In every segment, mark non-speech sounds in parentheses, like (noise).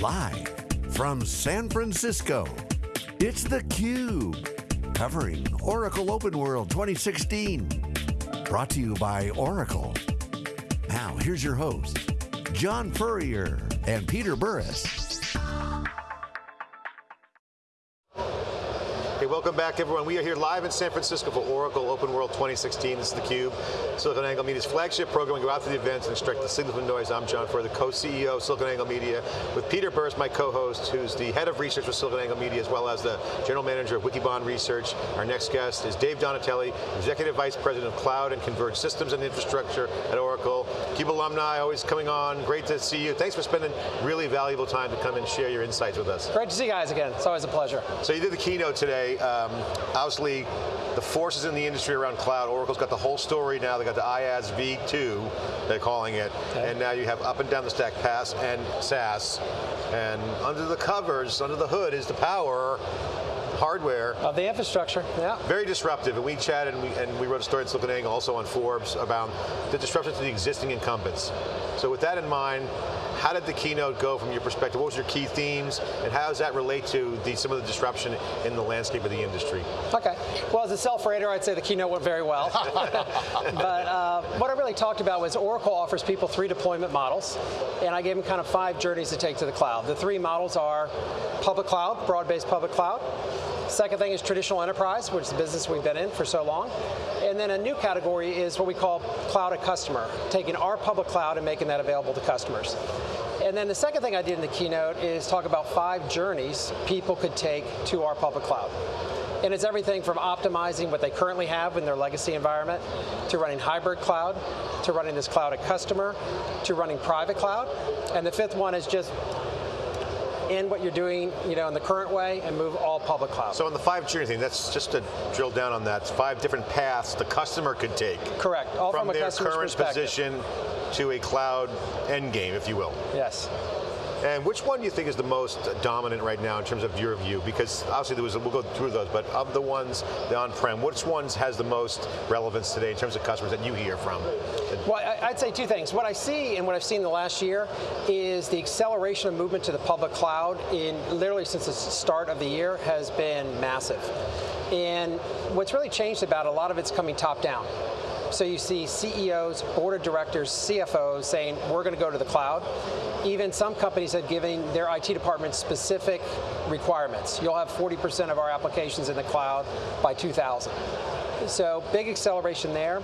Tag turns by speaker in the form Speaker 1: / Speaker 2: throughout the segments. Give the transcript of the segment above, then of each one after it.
Speaker 1: Live from San Francisco, it's theCUBE. Covering Oracle Open World 2016. Brought to you by Oracle. Now, here's your host, John Furrier and Peter Burris.
Speaker 2: Welcome back everyone. We are here live in San Francisco for Oracle Open World 2016. This is theCUBE, SiliconANGLE Media's flagship program. We go out to the events and extract the signal from noise. I'm John Furrier, the co-CEO of SiliconANGLE Media, with Peter Burris, my co-host, who's the head of research for SiliconANGLE Media, as well as the general manager of Wikibon Research. Our next guest is Dave Donatelli, Executive Vice President of Cloud and Converged Systems and Infrastructure at Oracle. CUBE alumni, always coming on. Great to see you. Thanks for spending really valuable time to come and share your insights with us.
Speaker 3: Great to see you guys again. It's always a pleasure.
Speaker 2: So you did the keynote today. Um, obviously, the forces in the industry around cloud, Oracle's got the whole story now, they got the IaaS V2, they're calling it, okay. and now you have up and down the stack PaaS and SaaS, and under the covers, under the hood is the power hardware.
Speaker 3: Of the infrastructure, yeah.
Speaker 2: Very disruptive, and we chatted and we, and we wrote a story in SiliconANGLE also on Forbes about the disruption to the existing incumbents. So with that in mind, how did the keynote go from your perspective? What was your key themes, and how does that relate to the, some of the disruption in the landscape of the industry?
Speaker 3: Okay, well as a self-rater, I'd say the keynote went very well. (laughs) but uh, what I really talked about was Oracle offers people three deployment models, and I gave them kind of five journeys to take to the cloud. The three models are public cloud, broad-based public cloud, Second thing is traditional enterprise, which is the business we've been in for so long. And then a new category is what we call cloud at customer, taking our public cloud and making that available to customers. And then the second thing I did in the keynote is talk about five journeys people could take to our public cloud. And it's everything from optimizing what they currently have in their legacy environment, to running hybrid cloud, to running this cloud at customer, to running private cloud. And the fifth one is just end what you're doing you know, in the current way and move all public cloud.
Speaker 2: So on the five journey thing, that's just to drill down on that, five different paths the customer could take.
Speaker 3: Correct, all
Speaker 2: from,
Speaker 3: from
Speaker 2: their current position to a cloud end game, if you will.
Speaker 3: Yes.
Speaker 2: And which one do you think is the most dominant right now in terms of your view? Because obviously there was, we'll go through those, but of the ones, the on-prem, which ones has the most relevance today in terms of customers that you hear from?
Speaker 3: Well, I'd say two things. What I see and what I've seen the last year is the acceleration of movement to the public cloud in literally since the start of the year has been massive. And what's really changed about a lot of it's coming top down. So you see CEOs, board of directors, CFOs saying, we're going to go to the cloud. Even some companies have given their IT departments specific requirements. You'll have 40% of our applications in the cloud by 2000. So big acceleration there.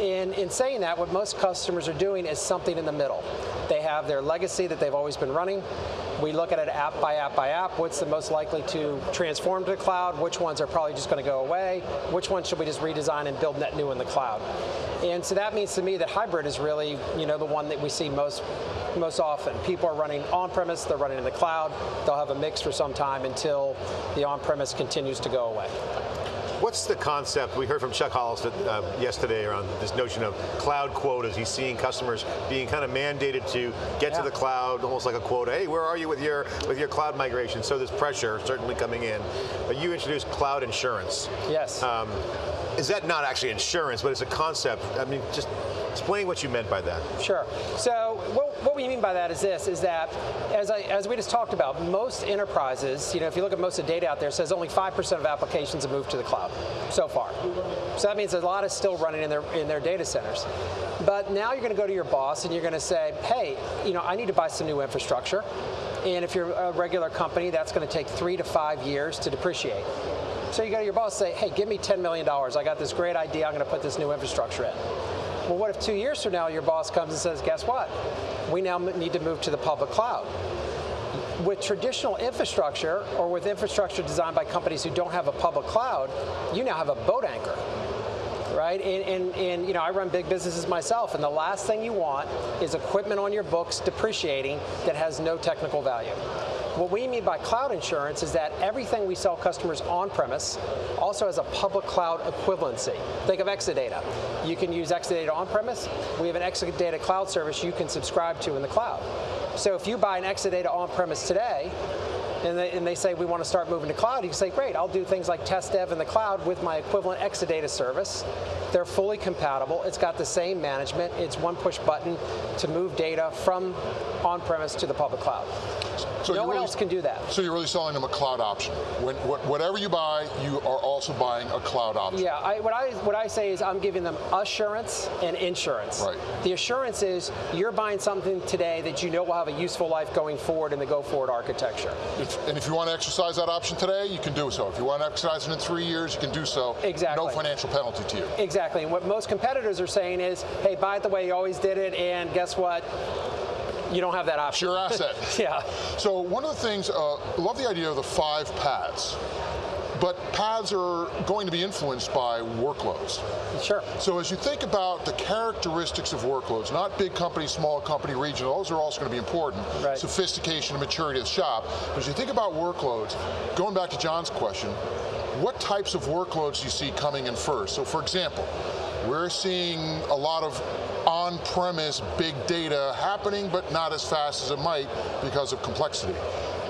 Speaker 3: In, in saying that, what most customers are doing is something in the middle. They have their legacy that they've always been running. We look at it app by app by app. What's the most likely to transform to the cloud? Which ones are probably just going to go away? Which ones should we just redesign and build net new in the cloud? And so that means to me that hybrid is really, you know, the one that we see most most often. People are running on-premise, they're running in the cloud. They'll have a mix for some time until the on-premise continues to go away.
Speaker 2: What's the concept, we heard from Chuck Hollister uh, yesterday around this notion of cloud quotas. He's seeing customers being kind of mandated to get yeah. to the cloud, almost like a quota. Hey, where are you with your with your cloud migration? So there's pressure certainly coming in. But you introduced cloud insurance.
Speaker 3: Yes. Um,
Speaker 2: is that not actually insurance, but it's a concept? I mean, just Explain what you meant by that.
Speaker 3: Sure. So what, what we mean by that is this, is that as, I, as we just talked about, most enterprises, you know, if you look at most of the data out there, says only 5% of applications have moved to the cloud so far. So that means a lot is still running in their, in their data centers. But now you're going to go to your boss and you're going to say, hey, you know, I need to buy some new infrastructure. And if you're a regular company, that's going to take three to five years to depreciate. So you go to your boss and say, hey, give me $10 million. I got this great idea. I'm going to put this new infrastructure in. Well, what if two years from now your boss comes and says, guess what? We now need to move to the public cloud. With traditional infrastructure, or with infrastructure designed by companies who don't have a public cloud, you now have a boat anchor right? And, and, and, you know, I run big businesses myself, and the last thing you want is equipment on your books depreciating that has no technical value. What we mean by cloud insurance is that everything we sell customers on-premise also has a public cloud equivalency. Think of Exadata. You can use Exadata on-premise. We have an Exadata cloud service you can subscribe to in the cloud. So if you buy an Exadata on-premise today, and they, and they, say we want to start moving to cloud, you can say, great, I'll do things like test dev in the cloud with my equivalent Exadata service, They're fully compatible. It's got the same management. It's one push button to move data from on-premise to the public cloud. So no one really, else can do that.
Speaker 4: So you're really selling them a cloud option. When, whatever you buy, you are also buying a cloud option.
Speaker 3: Yeah, I, what I what I say is I'm giving them assurance and insurance.
Speaker 4: Right.
Speaker 3: The assurance is you're buying something today that you know will have a useful life going forward in the go forward architecture.
Speaker 4: If, and if you want to exercise that option today, you can do so. If you want to exercise it in three years, you can do so.
Speaker 3: Exactly.
Speaker 4: No financial penalty to you.
Speaker 3: Exactly. Exactly, and what most competitors are saying is, hey, buy it the way you always did it, and guess what? you don't have that option.
Speaker 4: It's (laughs) your asset.
Speaker 3: yeah.
Speaker 4: So one of the things, uh, love the idea of the five paths. But paths are going to be influenced by workloads.
Speaker 3: Sure.
Speaker 4: So as you think about the characteristics of workloads, not big company, small company, regional, those are also going to be important.
Speaker 3: Right.
Speaker 4: Sophistication and maturity of the shop. But as you think about workloads, going back to John's question, what types of workloads you see coming in first? So for example, we're seeing a lot of on-premise big data happening, but not as fast as it might because of complexity.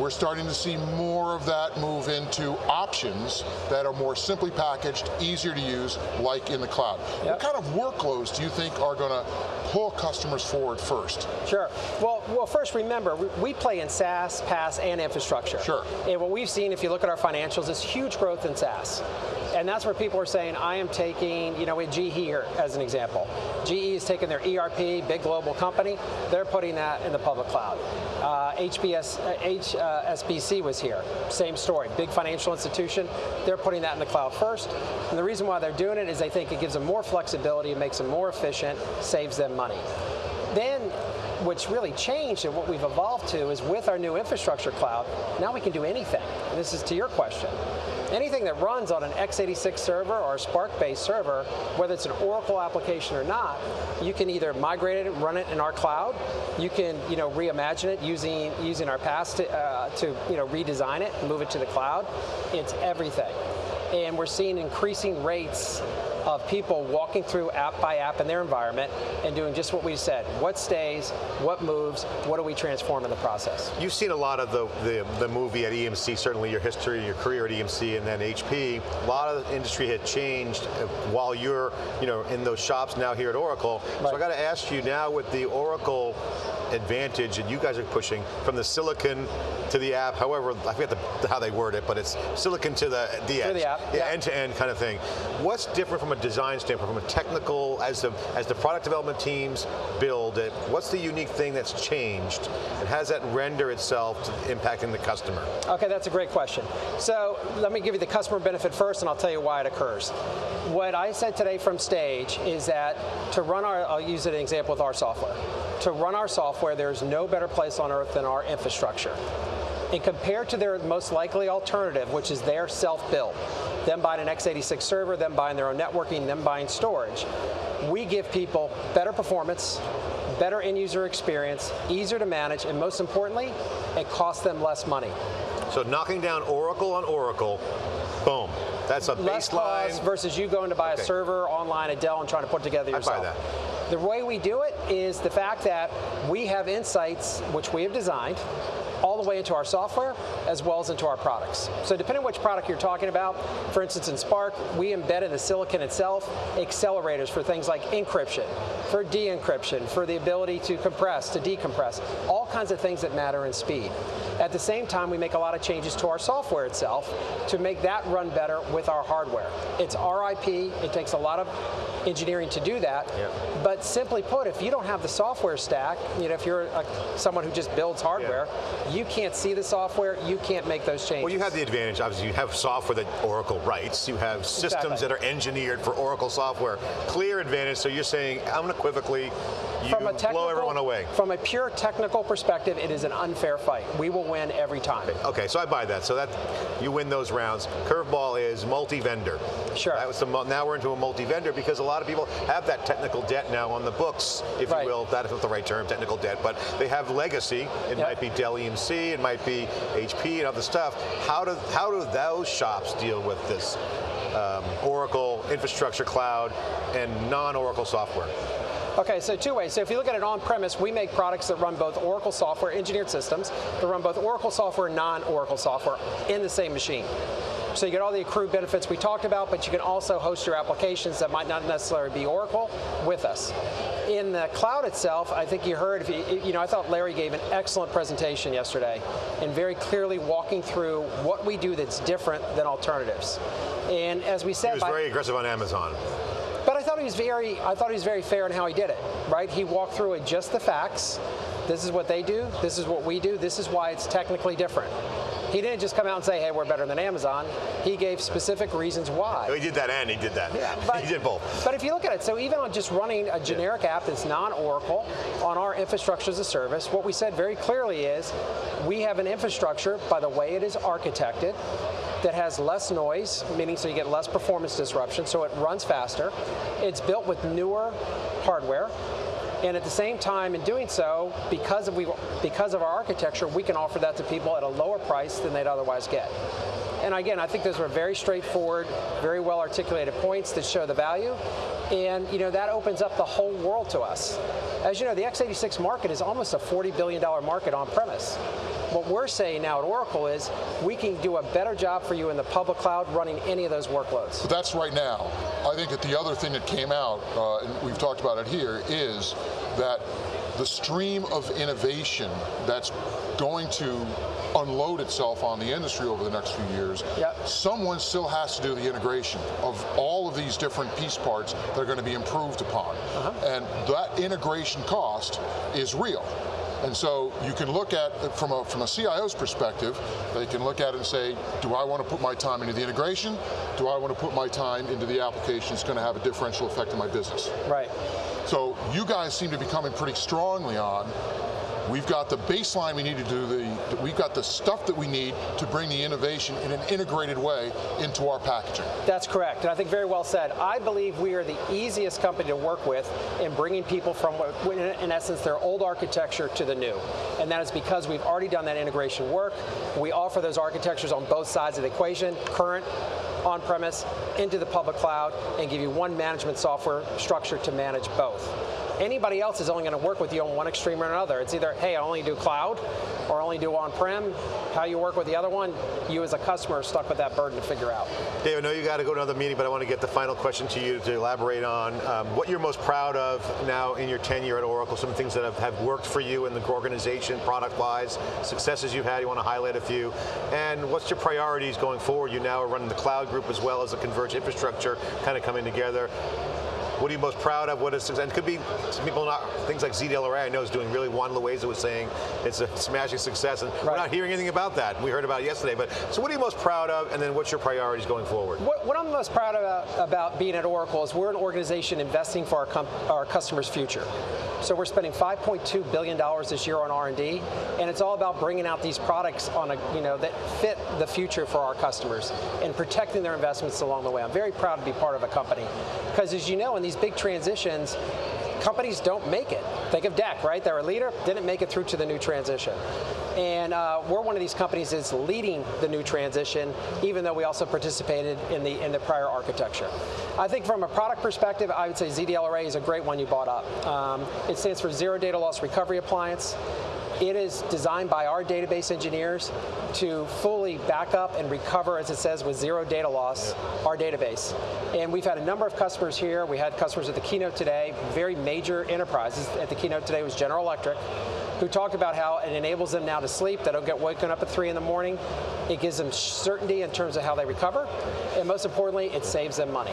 Speaker 4: We're starting to see more of that move into options that are more simply packaged, easier to use, like in the cloud. Yep. What kind of workloads do you think are going to pull customers forward first?
Speaker 3: Sure. Well, well, first remember, we play in SaaS, PaaS, and infrastructure.
Speaker 4: Sure.
Speaker 3: And what we've seen, if you look at our financials, is huge growth in SaaS. And that's where people are saying, I am taking, you know, with GE here as an example. GE is taking their ERP, big global company, they're putting that in the public cloud. Uh, HBS, uh, Uh, HSBC was here, same story, big financial institution, they're putting that in the cloud first. And the reason why they're doing it is they think it gives them more flexibility, it makes them more efficient, saves them money. Then what's really changed and what we've evolved to is with our new infrastructure cloud, now we can do anything. And this is to your question anything that runs on an x86 server or a SPARC-based server, whether it's an Oracle application or not, you can either migrate it and run it in our cloud. You can, you know, reimagine it using using our PaaS to, uh, to you know redesign it, move it to the cloud. It's everything, and we're seeing increasing rates of people walking through app by app in their environment and doing just what we said. What stays, what moves, what do we transform in the process?
Speaker 2: You've seen a lot of the, the, the movie at EMC, certainly your history, your career at EMC and then HP. A lot of the industry had changed uh, while you're you know, in those shops now here at Oracle. Right. So I got to ask you now with the Oracle advantage that you guys are pushing from the silicon to the app, however, I forget the, how they word it, but it's silicon to the, the edge.
Speaker 3: To the app,
Speaker 2: yeah, end-to-end -end kind of thing. What's different from a design standpoint, from a technical, as the, as the product development teams build it, what's the unique thing that's changed, and how does that render itself to impacting the customer?
Speaker 3: Okay, that's a great question. So let me give you the customer benefit first, and I'll tell you why it occurs. What I said today from stage is that to run our, I'll use an example with our software. To run our software, there's no better place on earth than our infrastructure. And compared to their most likely alternative, which is their self-built, them buying an x86 server, them buying their own networking, them buying storage, we give people better performance, better end user experience, easier to manage, and most importantly, it costs them less money.
Speaker 2: So knocking down Oracle on Oracle, boom. That's a
Speaker 3: less
Speaker 2: baseline.
Speaker 3: Cost versus you going to buy okay. a server online at Dell and trying to put together yourself.
Speaker 2: I buy that.
Speaker 3: The way we do it is the fact that we have insights, which we have designed, all the way into our software as well as into our products. So depending on which product you're talking about, for instance in SPARC, we embed in the silicon itself accelerators for things like encryption, for de-encryption, for the ability to compress, to decompress, all kinds of things that matter in speed. At the same time, we make a lot of changes to our software itself to make that run better with our hardware. It's RIP, it takes a lot of engineering to do that,
Speaker 2: yeah.
Speaker 3: but simply put, if you don't have the software stack, you know, if you're a, someone who just builds hardware, yeah. you can't see the software, you can't make those changes.
Speaker 2: Well, you have the advantage, obviously, you have software that Oracle writes, you have systems exactly. that are engineered for Oracle software. Clear advantage, so you're saying unequivocally, you from a blow everyone away.
Speaker 3: From a pure technical perspective, it is an unfair fight. We will win every time.
Speaker 2: Okay, so I buy that. So that you win those rounds. Curveball is multi-vendor.
Speaker 3: Sure.
Speaker 2: The, now we're into a multi-vendor because a lot of people have that technical debt now on the books, if right. you will. That is not the right term, technical debt, but they have legacy. It yep. might be Dell EMC, it might be HP and other stuff. How do how do those shops deal with this um, Oracle infrastructure cloud and non-Oracle software?
Speaker 3: Okay, so two ways. So if you look at it on-premise, we make products that run both Oracle software, engineered systems, that run both Oracle software and non-Oracle software in the same machine. So you get all the accrued benefits we talked about, but you can also host your applications that might not necessarily be Oracle with us. In the cloud itself, I think you heard, if you, you know, I thought Larry gave an excellent presentation yesterday and very clearly walking through what we do that's different than alternatives. And as we said,
Speaker 2: he was very aggressive on Amazon.
Speaker 3: But I thought he was very, I thought he was very fair in how he did it. Right? He walked through it just the facts. This is what they do. This is what we do. This is why it's technically different. He didn't just come out and say, hey, we're better than Amazon. He gave specific reasons why.
Speaker 2: he did that and he did that. Yeah, (laughs) but, he did both.
Speaker 3: But if you look at it, so even on just running a generic yeah. app that's non-Oracle on our infrastructure as a service, what we said very clearly is we have an infrastructure by the way it is architected that has less noise, meaning so you get less performance disruption, so it runs faster. It's built with newer hardware. And at the same time, in doing so, because of, we, because of our architecture, we can offer that to people at a lower price than they'd otherwise get. And again, I think those are very straightforward, very well articulated points that show the value. And you know that opens up the whole world to us. As you know, the x86 market is almost a $40 billion market on premise. What we're saying now at Oracle is we can do a better job for you in the public cloud running any of those workloads.
Speaker 4: But that's right now. I think that the other thing that came out, uh, and we've talked about it here, is that the stream of innovation that's going to unload itself on the industry over the next few years,
Speaker 3: yep.
Speaker 4: someone still has to do the integration of all of these different piece parts that are going to be improved upon. Uh -huh. And that integration cost is real. And so you can look at, from a, from a CIO's perspective, they can look at it and say, do I want to put my time into the integration? Do I want to put my time into the application that's going to have a differential effect on my business?
Speaker 3: Right.
Speaker 4: So you guys seem to be coming pretty strongly on We've got the baseline we need to do the, we've got the stuff that we need to bring the innovation in an integrated way into our packaging.
Speaker 3: That's correct, and I think very well said. I believe we are the easiest company to work with in bringing people from, in essence, their old architecture to the new. And that is because we've already done that integration work. We offer those architectures on both sides of the equation, current, on-premise, into the public cloud, and give you one management software structure to manage both. Anybody else is only going to work with you on one extreme or another. It's either, hey, I only do cloud, or only do on-prem. How you work with the other one, you as a customer are stuck with that burden to figure out.
Speaker 2: Dave, I know you got to go to another meeting, but I want to get the final question to you to elaborate on um, what you're most proud of now in your tenure at Oracle, some things that have, have worked for you in the organization, product-wise, successes you've had, you want to highlight a few, and what's your priorities going forward? You now are running the cloud group as well as the converged infrastructure kind of coming together. What are you most proud of? What is success? And it could be some people not things like ZDLRA. I know is doing really. Juan Loaiza was saying it's a smashing success, and right. we're not hearing anything about that. We heard about it yesterday. But so, what are you most proud of? And then, what's your priorities going forward?
Speaker 3: What, what I'm most proud about, about being at Oracle is we're an organization investing for our, our customers' future. So we're spending 5.2 billion dollars this year on R&D, and it's all about bringing out these products on a you know that fit the future for our customers and protecting their investments along the way. I'm very proud to be part of a company because, as you know, in these big transitions, companies don't make it. Think of DEC, right? They're a leader, didn't make it through to the new transition. And uh, we're one of these companies that's leading the new transition, even though we also participated in the in the prior architecture. I think from a product perspective, I would say ZDLRA is a great one you bought up. Um, it stands for Zero Data Loss Recovery Appliance. It is designed by our database engineers to fully back up and recover, as it says, with zero data loss, yeah. our database. And we've had a number of customers here. We had customers at the keynote today, very major enterprises. At the keynote today was General Electric, who talked about how it enables them now to sleep. They don't get woken up at 3 in the morning. It gives them certainty in terms of how they recover. And most importantly, it saves them money.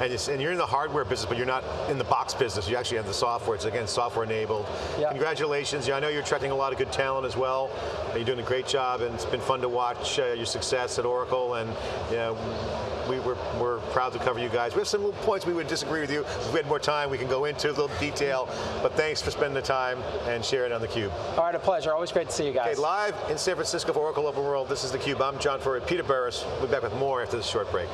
Speaker 2: And, and you're in the hardware business, but you're not in the box business. You actually have the software. It's, again, software enabled. Yep. Congratulations. I know you're attracting a lot of good talent as well. You're doing a great job, and it's been fun to watch uh, your success at Oracle. And you know, we, we're, we're proud to cover you guys. We have some little points we would disagree with you. If we had more time, we can go into a little detail. But thanks for spending the time and sharing on theCUBE.
Speaker 3: All right, a pleasure. Always great to see you guys.
Speaker 2: Okay, live in San Francisco for Oracle Open World, this is theCUBE. I'm John Furrier, Peter Burris. We'll be back with more after this short break.